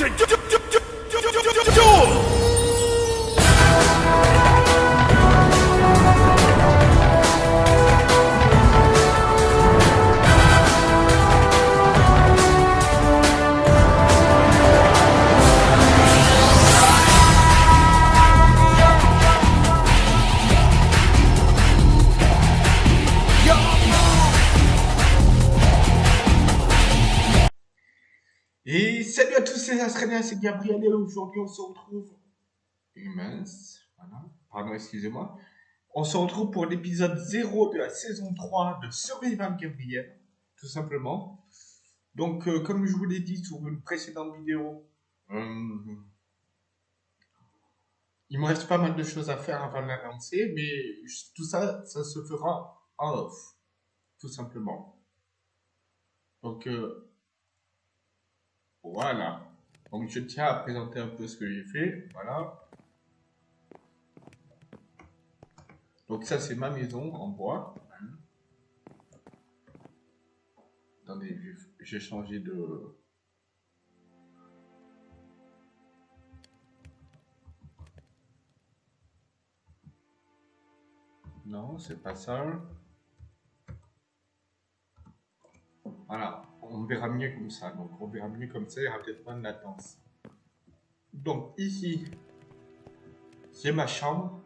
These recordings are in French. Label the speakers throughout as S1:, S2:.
S1: Et c'est Gabriel et aujourd'hui on se retrouve. Immense, voilà, pardon, excusez-moi. On se retrouve pour l'épisode 0 de la saison 3 de Survival Gabriel, tout simplement. Donc, euh, comme je vous l'ai dit sur une précédente vidéo, euh, il me reste pas mal de choses à faire avant de la mais tout ça, ça se fera en off, tout simplement. Donc, euh, voilà. Donc je tiens à présenter un peu ce que j'ai fait. Voilà. Donc ça c'est ma maison en bois. Attendez, j'ai changé de... Non, c'est pas ça. Voilà on verra mieux comme ça. Donc on verra mieux comme ça, il y aura peut-être moins de latence. Donc ici, j'ai ma chambre.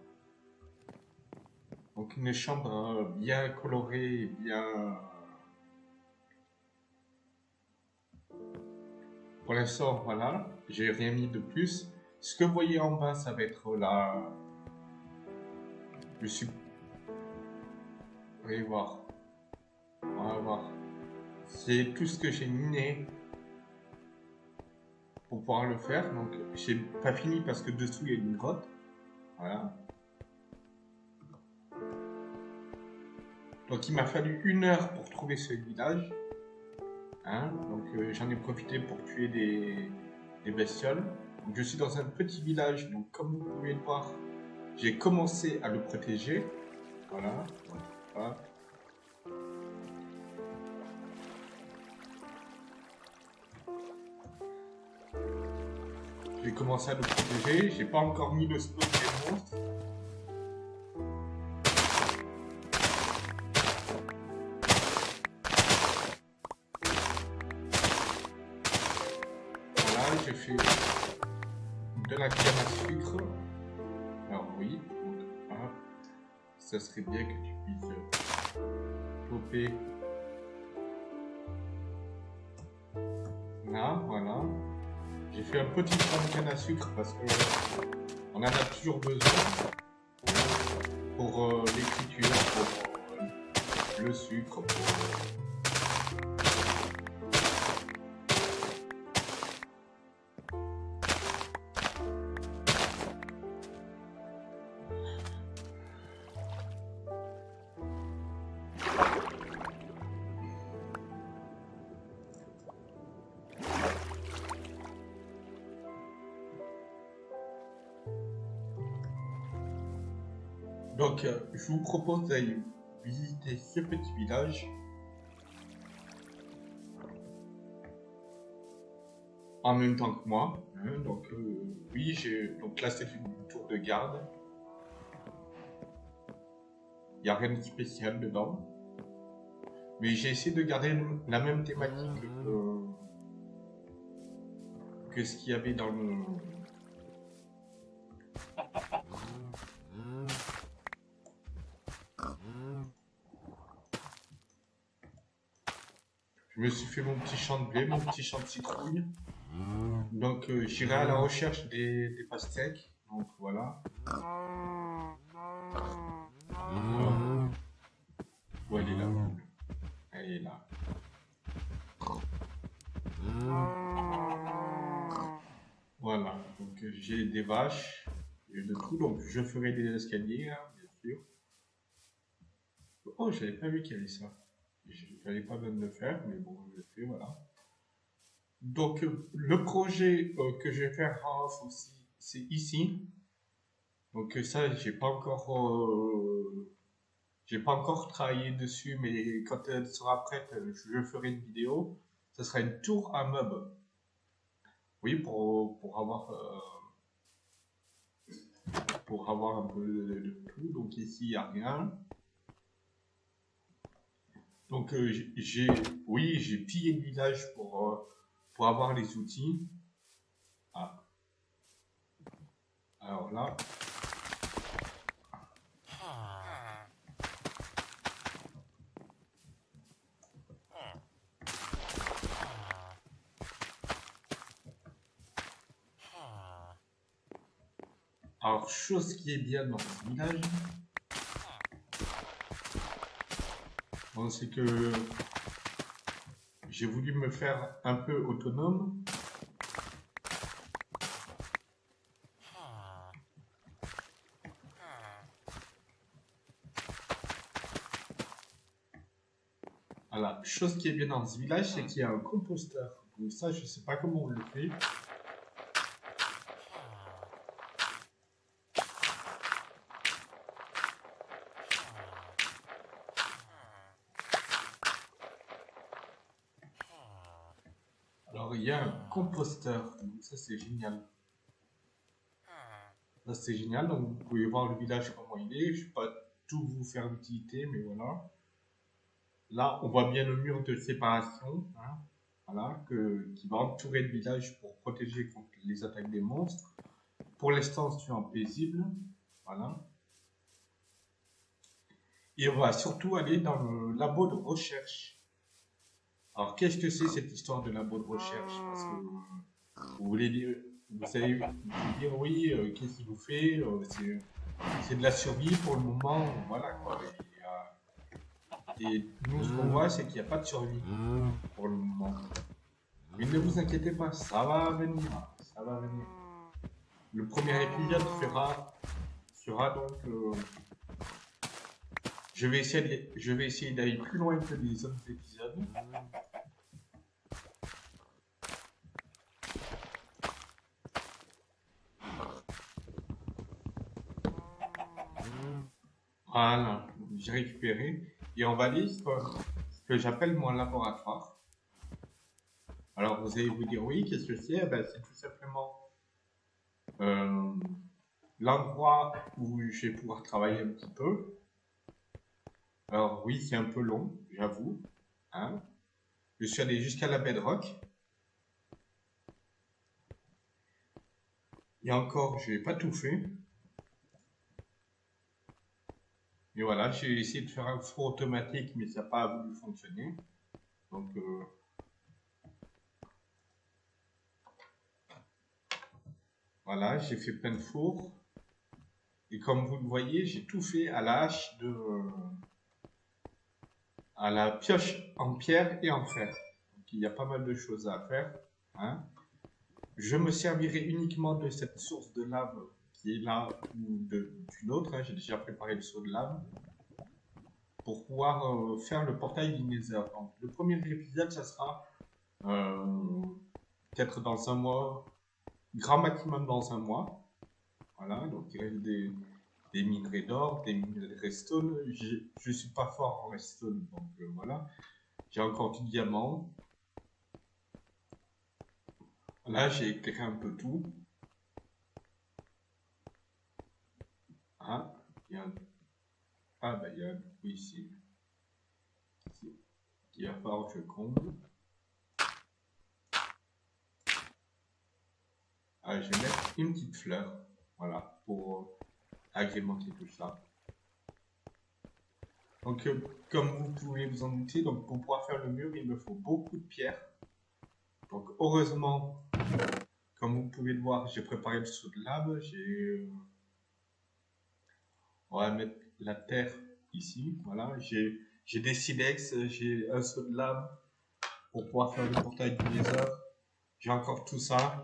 S1: Donc une chambre euh, bien colorée, bien... Pour l'instant, voilà, j'ai rien mis de plus. Ce que vous voyez en bas, ça va être là... Je suis... Vous allez voir. On va voir. C'est tout ce que j'ai miné pour pouvoir le faire. Donc, j'ai pas fini parce que dessous il y a une grotte. Voilà. Donc, il m'a fallu une heure pour trouver ce village. Hein. Donc, euh, j'en ai profité pour tuer des, bestioles. Donc, je suis dans un petit village. Donc, comme vous pouvez le voir, j'ai commencé à le protéger. Voilà. Commencé à le protéger. J'ai pas encore mis le spawn des monstres. Voilà, j'ai fait de la canne à sucre. Alors oui, donc, ça serait bien que tu puisses popper fait un petit train de canne à sucre parce que on en a toujours besoin pour euh, l'écriture, pour euh, le sucre, pour Donc, euh, je vous propose d'aller visiter ce petit village. En même temps que moi. Hein, donc, euh, oui, j'ai. Donc là, c'est une tour de garde. Il n'y a rien de spécial dedans. Mais j'ai essayé de garder la même thématique que, que ce qu'il y avait dans le, me suis fait mon petit champ de blé, mon petit champ de citrouille. Donc euh, j'irai à la recherche des, pastèques. Donc voilà. Où elle est là Elle est là. Voilà. Donc euh, j'ai des vaches. J'ai de tout. Donc je ferai des escaliers, hein, bien sûr. Oh, j'avais pas vu qu'il y avait ça. Je n'avais pas de le faire, mais bon, je l'ai fait, voilà. Donc, le projet euh, que je vais faire aussi, c'est ici. Donc ça, j'ai pas encore, euh, j'ai pas encore travaillé dessus, mais quand elle sera prête, je ferai une vidéo. Ce sera une tour à meubles. Oui, pour, pour avoir... euh, pour avoir un peu de tout. Donc ici, il n'y a rien. Donc euh, j'ai... Oui, j'ai pillé le village pour, euh, pour avoir les outils. Ah. Alors là... Alors, chose qui est bien dans ce village, c'est que j'ai voulu me faire un peu autonome. Voilà, chose qui est bien dans ce village, c'est qu'il y a un composteur. Ça, je sais pas comment on le fait. Il y a un composteur. Ça, c'est génial. Ça, c'est génial. Donc, vous pouvez voir le village comment il est. Je ne vais pas tout vous faire l'utilité, mais voilà. Là, on voit bien le mur de séparation. hein. Voilà, que, qui va entourer le village pour protéger contre les attaques des monstres. Pour l'instant, suis en paisible. Voilà. Et on va surtout aller dans le labo de recherche. Alors, qu'est-ce que c'est cette histoire de labo de recherche? Parce que vous voulez dire, vous dire oui, euh, qu'est-ce qu'il vous fait euh, c'est, de la survie pour le moment, voilà quoi. Et, euh, nous, ce qu'on voit, c'est qu'il n'y a pas de survie pour le moment. Mais ne vous inquiétez pas, ça va venir, ça va venir. Le premier épisode fera, sera donc. je vais essayer, je vais essayer d'aller plus loin que les autres épisodes. Voilà, j'ai récupéré. Et on va aller sur ce que j'appelle mon laboratoire. Alors vous allez vous dire oui, qu'est-ce que c'est? Eh ben, C'est tout simplement euh, l'endroit où je vais pouvoir travailler un petit peu. Alors oui, c'est un peu long, j'avoue. hein. Je suis allé jusqu'à la bedrock. Et encore, je n'ai pas tout fait. Et voilà, j'ai essayé de faire un four automatique, mais ça n'a pas voulu fonctionner. Donc, euh, voilà, j'ai fait plein de fours. Et comme vous le voyez, j'ai tout fait à la hache de... à la pioche en pierre et en fer. Donc, il y a pas mal de choses à faire. hein. Je me servirai uniquement de cette source de lave qui est de- d'une autre. hein. J'ai déjà préparé le seau de lave pour pouvoir euh, faire le portail du Nether. Donc, le premier épisode, ça sera euh, peut-être dans un mois, grand maximum dans un mois. Voilà, donc il reste des, des minerais d'or, des minerais redstone. Je suis pas fort en redstone, donc euh, voilà. J'ai encore du diamant. Là, j'ai éclairé un peu tout. Ah, il y a un... Ah, bah, il y a un trou ici. Falloir que je comble. Ah, je vais mettre une petite fleur. Voilà, pour euh, agrémenter tout ça. Donc, euh, comme vous pouvez vous en douter, donc pour pouvoir faire le mur, il me faut beaucoup de pierres. Donc, heureusement, comme vous pouvez le voir, j'ai préparé le seau de lave. J'ai, euh, on va mettre la terre ici. Voilà, j'ai, des silex, j'ai un seau de lave pour pouvoir faire le portail du Nether. J'ai encore tout ça.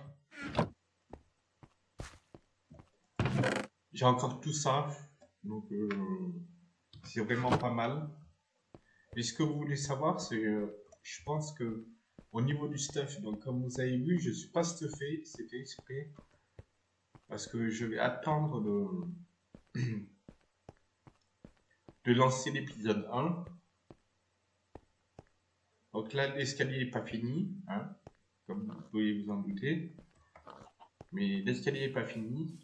S1: J'ai encore tout ça. Donc, euh, c'est vraiment pas mal. Et ce que vous voulez savoir, c'est, euh, je pense que au niveau du stuff, donc comme vous avez vu, je suis pas stuffé, c'était exprès. Parce que je vais attendre de, de lancer l'épisode 1. Donc là, l'escalier n'est pas fini, hein, comme vous pouvez vous en douter. Mais l'escalier n'est pas fini.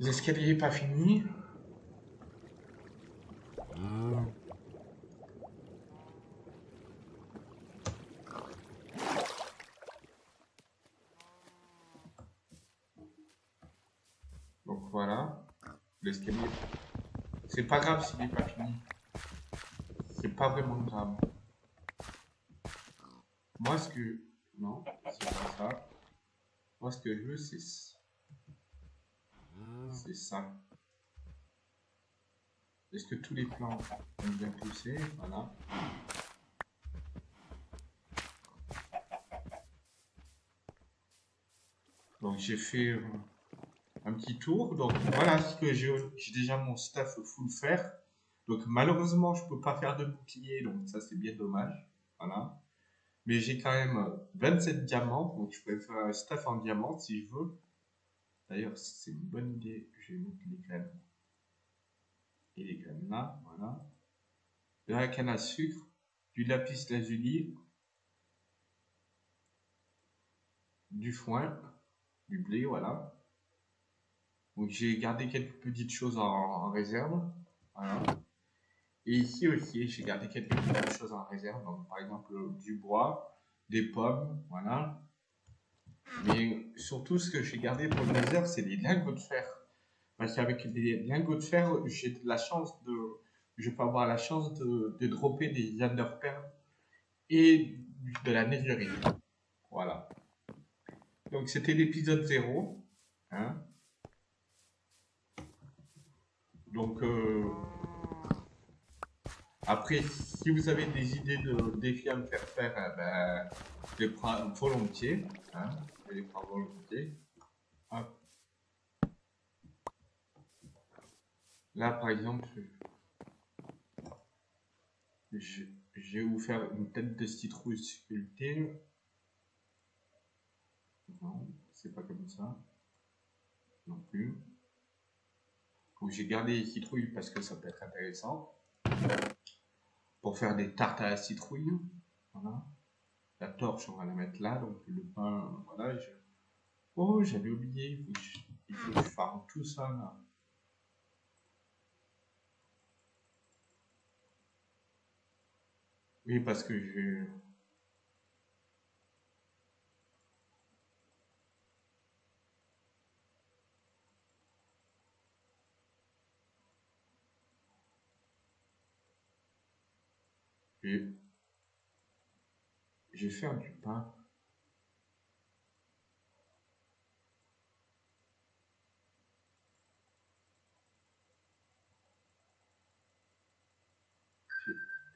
S1: L'escalier n'est pas fini. Donc voilà. L'escalier. C'est pas grave s'il n'est pas fini. C'est pas vraiment grave. Moi, ce que. Non, c'est pas ça. Moi, ce que je veux, c'est. C'est ça. Est-ce que tous les plans ont bien poussé? Voilà. Donc j'ai fait euh, un petit tour. Donc voilà ce que j'ai déjà mon stuff full fer. Donc malheureusement je peux pas faire de bouclier, donc ça c'est bien dommage. Voilà. Mais j'ai quand même 27 diamants, donc je peux faire un stuff en diamant si je veux. D'ailleurs c'est une bonne idée, je vais mettre les graines. Et les graines là, voilà. De la canne à sucre, du lapis lazuli, du foin, du blé, voilà. Donc j'ai gardé quelques petites choses en, réserve. Et ici aussi, j'ai gardé quelques petites choses en réserve. Donc par exemple du bois, des pommes, voilà. Mais surtout ce que j'ai gardé pour le réserve, c'est les lingots de fer. Parce qu'avec les lingots de fer, j'ai la chance de. Je peux avoir la chance de, de dropper des underperles et de la netherite. Voilà. Donc c'était l'épisode 0. Hein. Donc euh, après, si vous avez des idées de défis à me faire faire, eh ben, je les prends volontiers. Hein. Je les prends volontiers. Là, par exemple, je, je vais vous faire une tête de citrouille sculptée. Non, c'est pas comme ça. Non plus. Donc j'ai gardé les citrouilles parce que ça peut être intéressant. Pour faire des tartes à la citrouille. La torche, on va la mettre là. Donc le pain, voilà. Oh, j'avais oublié. Il faut que je farme tout ça là. Oui, parce que je... Je... Je vais faire du pain.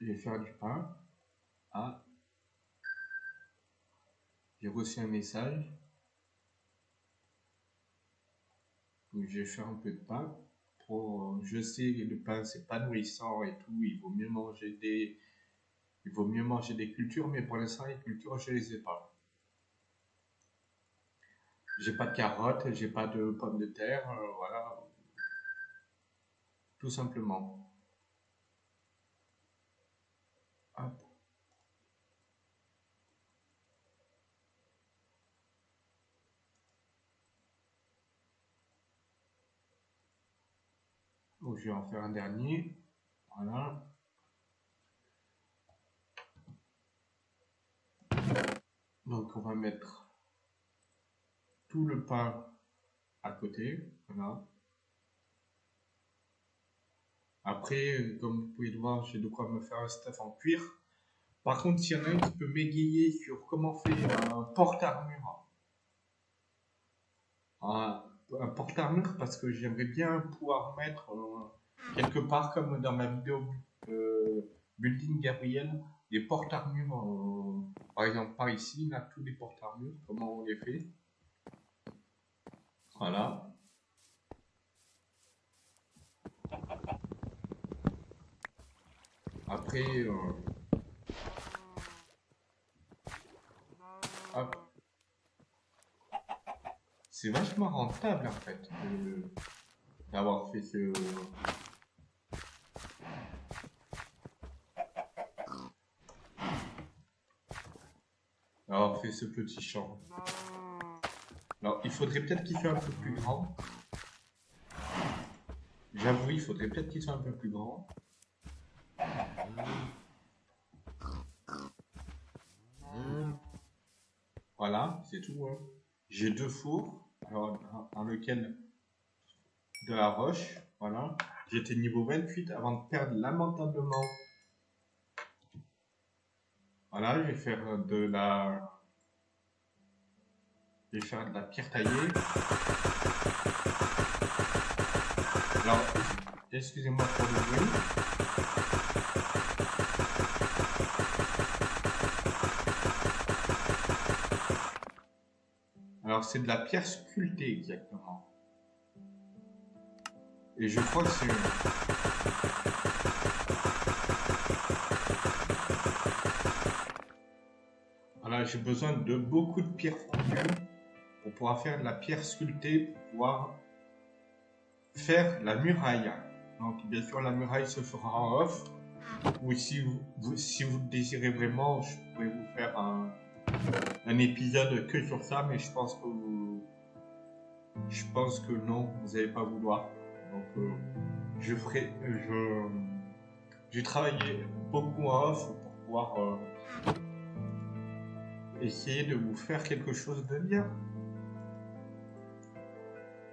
S1: Je vais faire du pain. Ah. J'ai reçu un message. Donc je vais faire un peu de pain. Je sais que le pain c'est pas nourrissant et tout. Il vaut mieux manger des, il vaut mieux manger des cultures, mais pour l'instant les cultures je les ai pas. J'ai pas de carottes, j'ai pas de pommes de terre, euh, voilà. Tout simplement. je vais en faire un dernier. Voilà. Donc on va mettre tout le pain à côté. Voilà. Après, comme vous pouvez le voir, j'ai de quoi me faire un stuff en cuir. Par contre, s'il y en a un qui peut m'égayer sur comment faire un porte-armure, un, porte-armure, parce que j'aimerais bien pouvoir mettre euh, quelque part, comme dans ma vidéo euh, Building Gabriel, des porte-armures, euh, par exemple par ici, là, tous les porte-armures, comment on les fait? Voilà. Après, euh, c'est vachement rentable en fait d'avoir fait ce. D'avoir fait ce petit champ. Alors, il faudrait peut-être qu'il soit un peu plus grand. J'avoue, il faudrait peut-être qu'il soit un peu plus grand. Voilà, c'est tout. Hein. J'ai deux fours, alors, dans lequel de la roche, voilà. J'étais niveau 28 avant de perdre lamentablement. Voilà, je vais faire de la... Je vais faire de la pierre taillée. Alors, excusez-moi pour le bruit. Alors, c'est de la pierre sculptée exactement. Et je crois que c'est... Voilà, j'ai besoin de beaucoup de pierres fondues pour pouvoir faire de la pierre sculptée, pour pouvoir faire la muraille. Donc, bien sûr, la muraille se fera en off. Ou si vous, si vous désirez vraiment, je pourrais vous faire un, un épisode que sur ça, mais je pense que je pense que non, vous n'allez pas vouloir. Donc, euh, je ferai, je, j'ai travaillé beaucoup en off pour pouvoir euh, essayer de vous faire quelque chose de bien.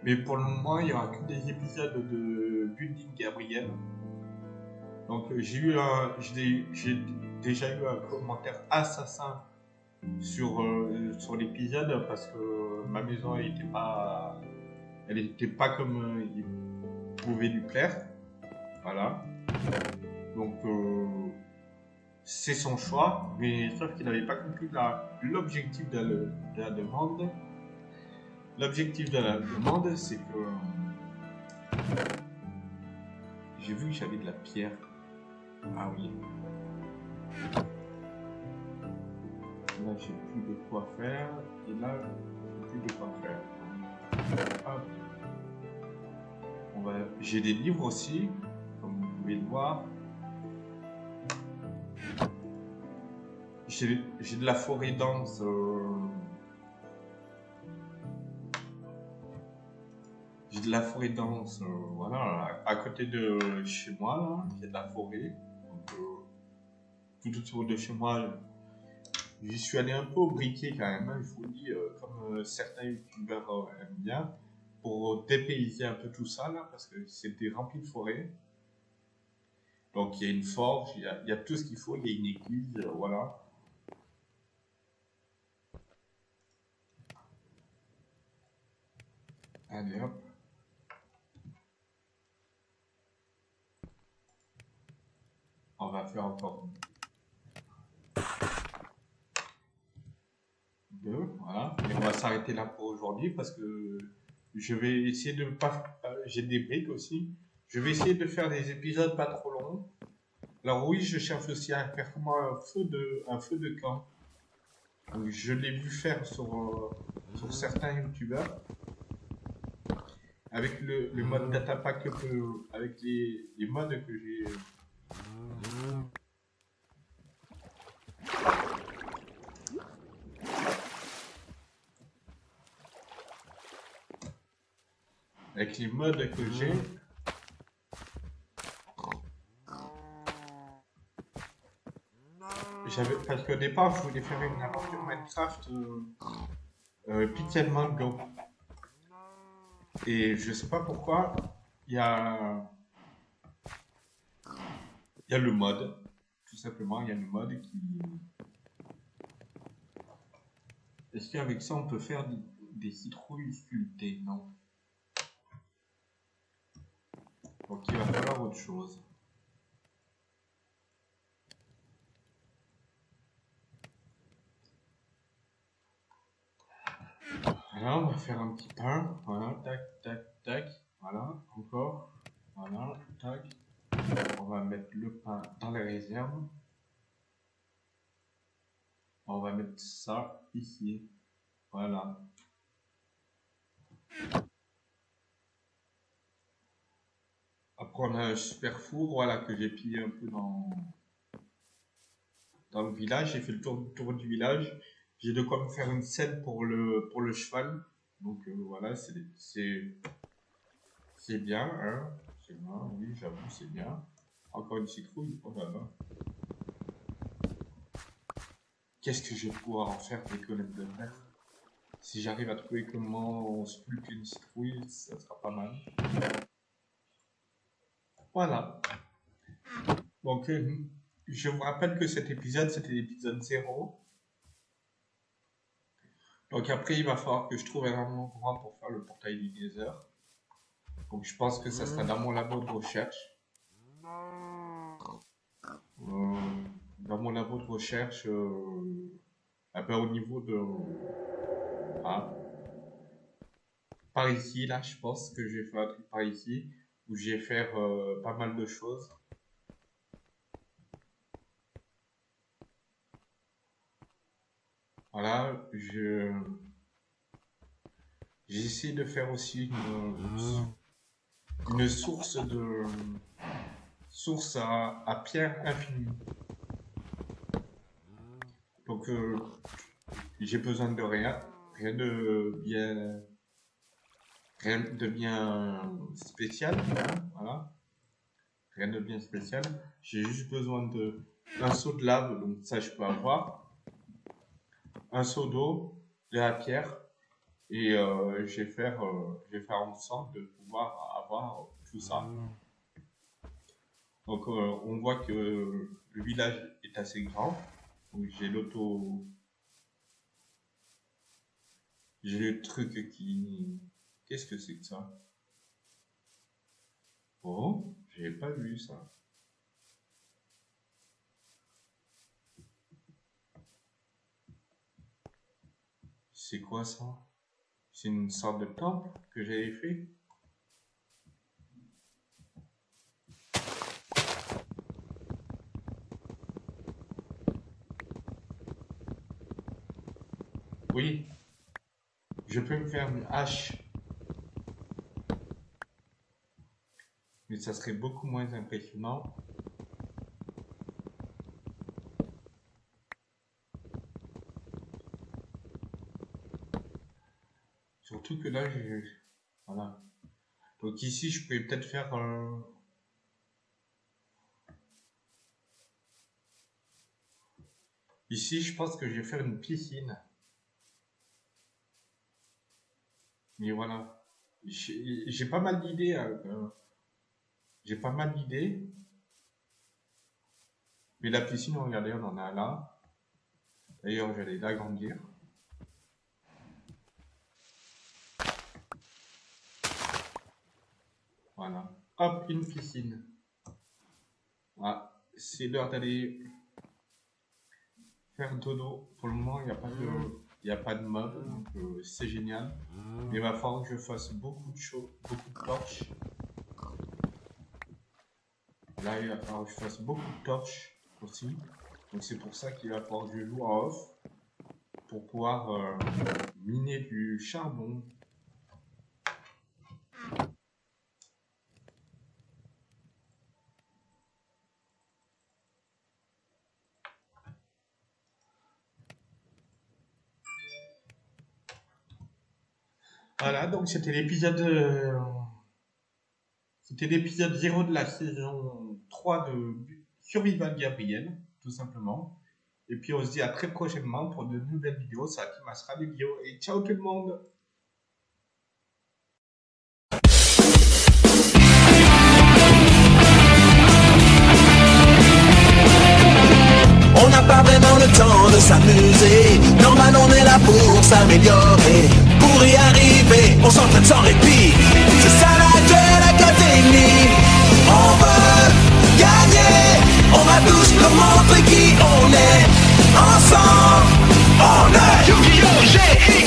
S1: Mais pour le moment, il n'y aura que des épisodes de Building Gabriel. Donc euh, j'ai eu un, j'ai déjà eu un commentaire assassin sur, sur l'épisode parce que ma maison n'était pas, elle n'était pas comme pouvait lui plaire. Voilà. Donc, euh, c'est son choix, mais sauf qu'il n'avait pas compris l'objectif de, la demande. L'objectif de la demande, c'est que j'ai vu que j'avais de la pierre. Ah oui. Là, j'ai plus de quoi faire. Et là, j'ai plus de quoi faire. J'ai des livres aussi, comme vous pouvez le voir. J'ai de la forêt dense. Euh, j'ai de la forêt dense, euh, voilà, à côté de chez moi, a de la forêt. Euh, tout autour de chez moi, j'y suis allé un peu au briquet quand même, hein, je vous dis, comme certains youtubeurs aiment bien pour dépayser un peu tout ça là, parce que c'était rempli de forêts. Donc il y a une forge, il y a, tout ce qu'il faut, il y a une église, voilà. Allez hop. On va faire encore deux, voilà. Et on va s'arrêter là pour aujourd'hui parce que je vais essayer de pas. Euh, j'ai des briques aussi. Je vais essayer de faire des épisodes pas trop longs. Alors oui, je cherche aussi à faire comment un feu de, un feu de camp. je l'ai vu faire sur, euh, sur certains youtubeurs. Avec le, le mode datapack, avec les, les modes que j'ai avec les modes que j'ai. J'avais, parce qu'au départ, je voulais faire une aventure Minecraft euh, euh, Pixelmon Go. Et je sais pas pourquoi, il y a, y a le mode, tout simplement, il y a le mode qui... Est-ce qu'avec ça, on peut faire des, des citrouilles sculptées? Non. Donc il va falloir autre chose. On va faire un petit pain. Voilà, tac, tac, tac. Voilà, encore. Voilà, tac. On va mettre le pain dans les réserves. On va mettre ça ici. Voilà. Après, on a un super four, voilà, que j'ai pillé un peu dans, dans le village. J'ai fait le tour, tour du village. J'ai de quoi me faire une scène pour le, pour le cheval. Donc euh, voilà, c'est bien, hein. C'est bien, oui, j'avoue, c'est bien. Encore une citrouille, oh là là. Qu'est-ce que je vais pouvoir en faire des colonnes de mer? Si j'arrive à trouver comment on se plus une citrouille, ça sera pas mal. Voilà. Donc, euh, je vous rappelle que cet épisode, c'était l'épisode 0. Donc après, il va falloir que je trouve un endroit pour faire le portail du Nether. Donc je pense que ça sera dans mon labo de recherche. Euh, dans mon labo de recherche, euh, au niveau de... Ah. Par ici, là, je pense que je vais faire un truc par ici, où je vais faire euh, pas mal de choses. Voilà, je... J'essaie de faire aussi une, une source de source à, pierre infinie. Donc euh, j'ai besoin de rien, rien de bien rien de bien spécial, voilà. Rien de bien spécial. J'ai juste besoin de d'un seau de lave, donc ça je peux avoir. Un seau d'eau, de la pierre, et euh, je, vais faire, euh, je vais faire en sorte de pouvoir avoir tout ça. Donc euh, on voit que le village est assez grand. Donc j'ai l'auto... J'ai le truc qui... Qu'est-ce que c'est que ça? Oh, j'ai pas vu ça. C'est quoi ça? C'est une sorte de temple que j'avais fait? Oui. Je peux me faire une hache. Mais ça serait beaucoup moins impressionnant. Surtout que là, je... Voilà. Donc ici, je peux peut-être faire... Ici, je pense que je vais faire une piscine. Mais voilà. J'ai pas mal d'idées. Hein, euh, j'ai pas mal d'idées. Mais la piscine, regardez, on en a là. D'ailleurs, j'allais l'agrandir. Voilà. Hop, une piscine. Voilà. C'est l'heure d'aller faire dodo. Pour le moment, il n'y a pas de il n'y a pas de mob, donc euh, c'est génial. Il va falloir que je fasse beaucoup de choses, beaucoup de torches. Là, il va falloir que je fasse beaucoup de torches aussi. Donc c'est pour ça qu'il va falloir que je joue en off pour pouvoir euh, miner du charbon Voilà, donc c'était l'épisode. Euh, c'était l'épisode 0 de la saison 3 de Survival Gabriel, tout simplement. Et puis on se dit à très prochainement pour de nouvelles vidéos. Ça qui des vidéos. Et ciao tout le monde! On n'a pas vraiment le temps de s'amuser. Normal, on est là pour s'améliorer s'entraîne sans répit. C'est ça la Duel
S2: Académie. On veut gagner. On va tous leur montrer qui on est. Ensemble, on est Yu-Gi-Oh!